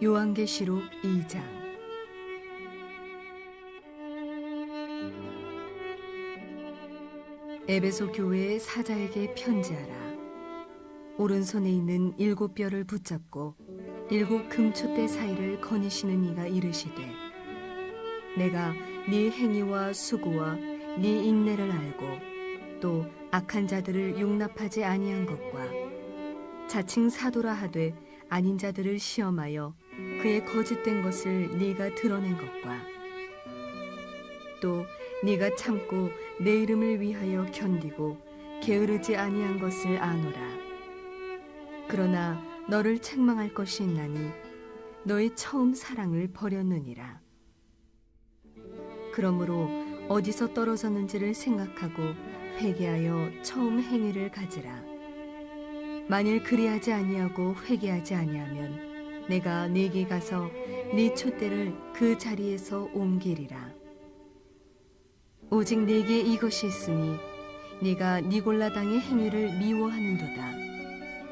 요한계시록 2장 에베소 교회의 사자에게 편지하라. 오른손에 있는 일곱 뼈를 붙잡고 일곱 금촛대 사이를 거니시는 이가 이르시되 내가 네 행위와 수고와 네 인내를 알고 또 악한 자들을 용납하지 아니한 것과 자칭 사도라 하되 아닌 자들을 시험하여 그의 거짓된 것을 네가 드러낸 것과 또 네가 참고 내 이름을 위하여 견디고 게으르지 아니한 것을 아노라. 그러나 너를 책망할 것이 있나니 너의 처음 사랑을 버렸느니라. 그러므로 어디서 떨어졌는지를 생각하고 회개하여 처음 행위를 가지라. 만일 그리하지 아니하고 회개하지 아니하면 내가 네게 가서 네 촛대를 그 자리에서 옮기리라. 오직 네게 이것이 있으니 네가 니골라 당의 행위를 미워하는도다.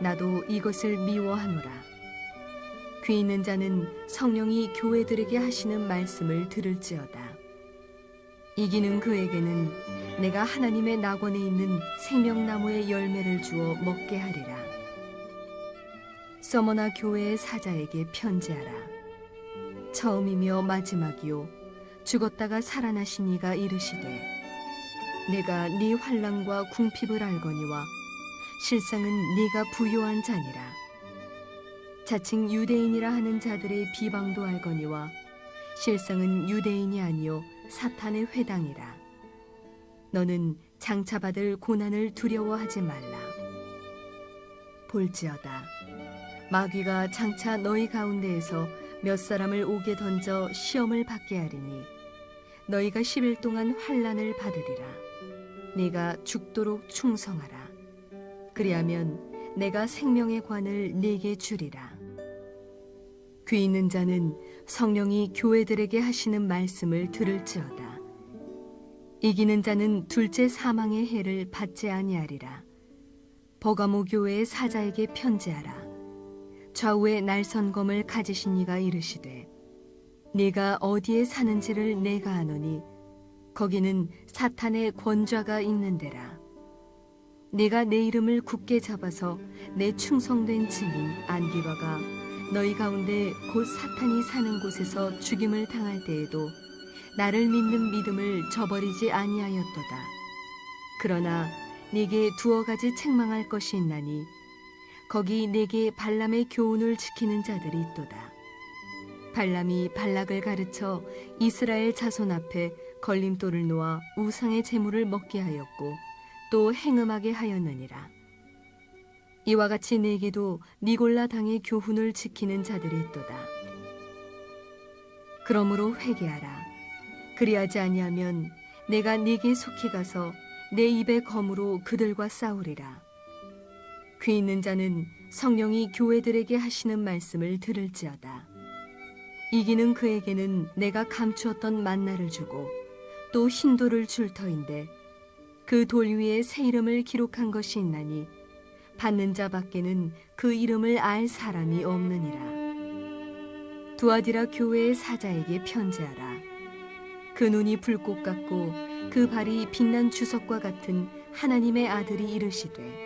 나도 이것을 미워하노라. 귀 있는 자는 성령이 교회들에게 하시는 말씀을 들을지어다. 이기는 그에게는 내가 하나님의 낙원에 있는 생명나무의 열매를 주어 먹게 하리라. 서머나 교회의 사자에게 편지하라. 처음이며 마지막이요 죽었다가 살아나신 이가 이르시되 내가 네 환란과 궁핍을 알거니와 실상은 네가 부요한 자니라. 자칭 유대인이라 하는 자들의 비방도 알거니와 실상은 유대인이 아니요 사탄의 회당이라. 너는 장차받을 고난을 두려워하지 말라. 볼지어다. 마귀가 장차 너희 가운데에서 몇 사람을 오게 던져 시험을 받게 하리니 너희가 10일 동안 환란을 받으리라. 네가 죽도록 충성하라. 그리하면 내가 생명의 관을 네게 주리라. 귀 있는 자는 성령이 교회들에게 하시는 말씀을 들을지어다. 이기는 자는 둘째 사망의 해를 받지 아니하리라. 버가모 교회의 사자에게 편지하라. 좌우에 날선검을 가지신 이가 이르시되 네가 어디에 사는지를 내가 아노니 거기는 사탄의 권좌가 있는 데라. 네가 내 이름을 굳게 잡아서 내 충성된 증인 안디바가 너희 가운데 곧 사탄이 사는 곳에서 죽임을 당할 때에도 나를 믿는 믿음을 저버리지 아니하였도다. 그러나 네게 두어 가지 책망할 것이 있나니 거기 네게 발람의 교훈을 지키는 자들이 있도다. 발람이 발락을 가르쳐 이스라엘 자손 앞에 걸림돌을 놓아 우상의 재물을 먹게 하였고 또 행음하게 하였느니라. 이와 같이 네게도 니골라 당의 교훈을 지키는 자들이 있도다. 그러므로 회개하라. 그리하지 아니하면 내가 네게 속히 가서 내 입의 검으로 그들과 싸우리라. 귀 있는 자는 성령이 교회들에게 하시는 말씀을 들을지어다. 이기는 그에게는 내가 감추었던 만나를 주고 또 흰돌을 줄 터인데 그 돌 위에 새 이름을 기록한 것이 있나니 받는 자 밖에는 그 이름을 알 사람이 없느니라. 두아디라 교회의 사자에게 편지하라. 그 눈이 불꽃 같고 그 발이 빛난 주석과 같은 하나님의 아들이 이르시되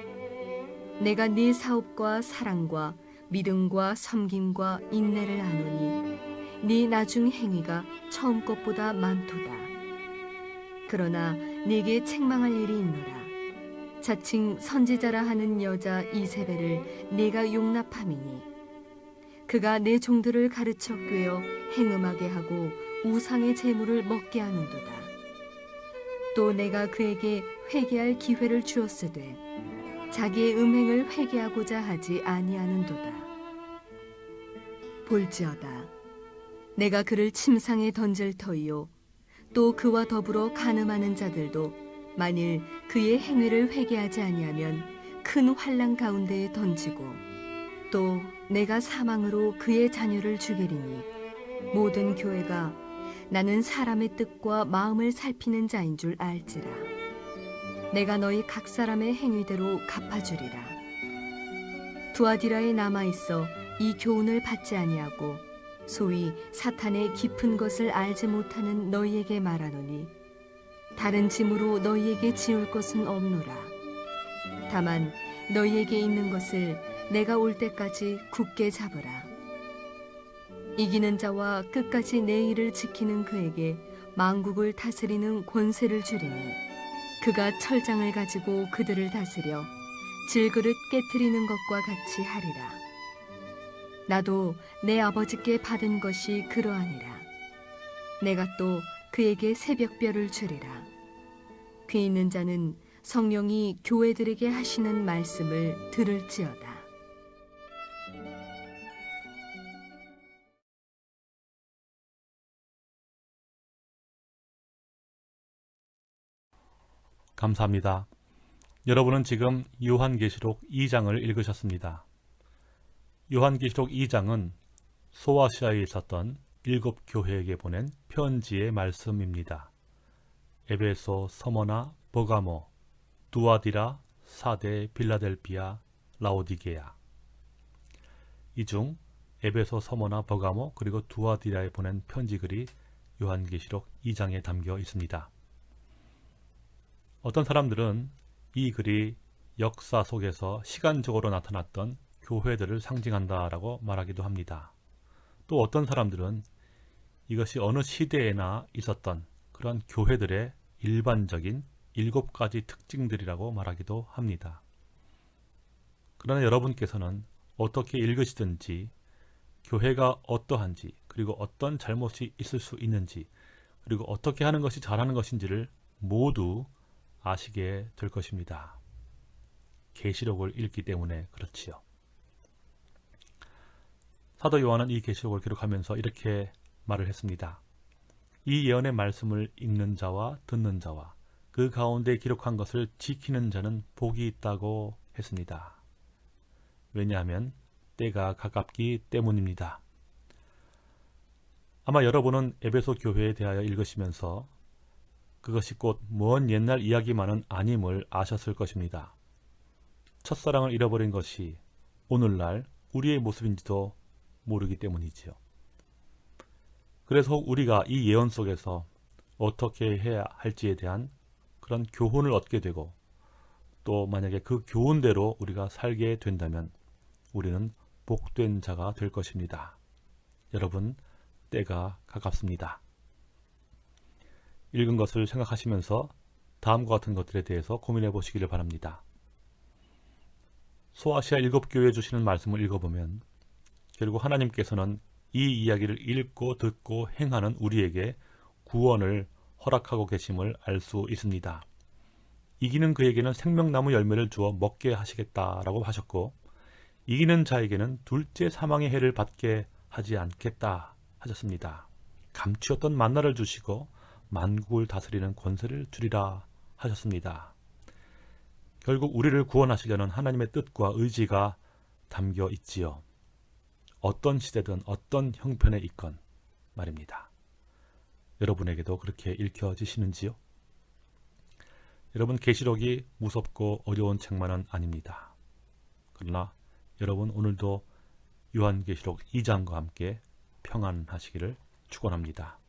내가 네 사업과 사랑과 믿음과 섬김과 인내를 아노니 네 나중 행위가 처음 것보다 많도다. 그러나 네게 책망할 일이 있노라. 자칭 선지자라 하는 여자 이세벨을 네가 용납함이니 그가 내 종들을 가르쳐 꿰어 행음하게 하고 우상의 재물을 먹게 하는도다. 또 내가 그에게 회개할 기회를 주었으되 자기의 음행을 회개하고자 하지 아니하는도다. 볼지어다. 내가 그를 침상에 던질 터이요 또 그와 더불어 간음하는 자들도 만일 그의 행위를 회개하지 아니하면 큰 환란 가운데에 던지고 또 내가 사망으로 그의 자녀를 죽이리니 모든 교회가 나는 사람의 뜻과 마음을 살피는 자인 줄 알지라 내가 너희 각 사람의 행위대로 갚아주리라. 두아디라에 남아 있어 이 교훈을 받지 아니하고 소위 사탄의 깊은 것을 알지 못하는 너희에게 말하노니 다른 짐으로 너희에게 지울 것은 없노라. 다만 너희에게 있는 것을 내가 올 때까지 굳게 잡으라. 이기는 자와 끝까지 내 일을 지키는 그에게 망국을 다스리는 권세를 주리니 그가 철장을 가지고 그들을 다스려 질그릇 깨뜨리는 것과 같이 하리라. 나도 내 아버지께 받은 것이 그러하니라. 내가 또 그에게 새벽별을 주리라. 귀 있는 자는 성령이 교회들에게 하시는 말씀을 들을지어다 감사합니다. 여러분은 지금 요한계시록 2장을 읽으셨습니다. 요한계시록 2장은 소아시아에 있었던 일곱 교회에게 보낸 편지의 말씀입니다. 에베소, 서머나, 버가모, 두아디라, 사대, 빌라델비아, 라오디게아 이중 에베소, 서머나, 버가모, 그리고 두아디라에 보낸 편지글이 요한계시록 2장에 담겨 있습니다. 어떤 사람들은 이 글이 역사 속에서 시간적으로 나타났던 교회들을 상징한다라고 말하기도 합니다. 또 어떤 사람들은 이것이 어느 시대에나 있었던 그런 교회들의 일반적인 일곱 가지 특징들이라고 말하기도 합니다. 그러나 여러분께서는 어떻게 읽으시든지 교회가 어떠한지 그리고 어떤 잘못이 있을 수 있는지 그리고 어떻게 하는 것이 잘하는 것인지를 모두 아시게 될 것입니다. 계시록을 읽기 때문에 그렇지요. 사도 요한은 이 계시록을 기록하면서 이렇게 말을 했습니다. 이 예언의 말씀을 읽는 자와 듣는 자와 그 가운데 기록한 것을 지키는 자는 복이 있다고 했습니다. 왜냐하면 때가 가깝기 때문입니다. 아마 여러분은 에베소 교회에 대하여 읽으시면서 그것이 곧 먼 옛날 이야기만은 아님을 아셨을 것입니다. 첫사랑을 잃어버린 것이 오늘날 우리의 모습인지도 모르기 때문이지요. 그래서 우리가 이 예언 속에서 어떻게 해야 할지에 대한 그런 교훈을 얻게 되고 또 만약에 그 교훈대로 우리가 살게 된다면 우리는 복된 자가 될 것입니다. 여러분 때가 가깝습니다. 읽은 것을 생각하시면서 다음과 같은 것들에 대해서 고민해 보시기를 바랍니다. 소아시아 일곱 교회에 주시는 말씀을 읽어보면 결국 하나님께서는 이 이야기를 읽고 듣고 행하는 우리에게 구원을 허락하고 계심을 알 수 있습니다. 이기는 그에게는 생명나무 열매를 주어 먹게 하시겠다라고 하셨고 이기는 자에게는 둘째 사망의 해를 받게 하지 않겠다 하셨습니다. 감추었던 만나를 주시고 만국을 다스리는 권세를 주리라 하셨습니다. 결국 우리를 구원하시려는 하나님의 뜻과 의지가 담겨 있지요. 어떤 시대든 어떤 형편에 있건 말입니다. 여러분에게도 그렇게 읽혀지시는지요? 여러분 계시록이 무섭고 어려운 책만은 아닙니다. 그러나 여러분 오늘도 요한계시록 2장과 함께 평안하시기를 축원합니다.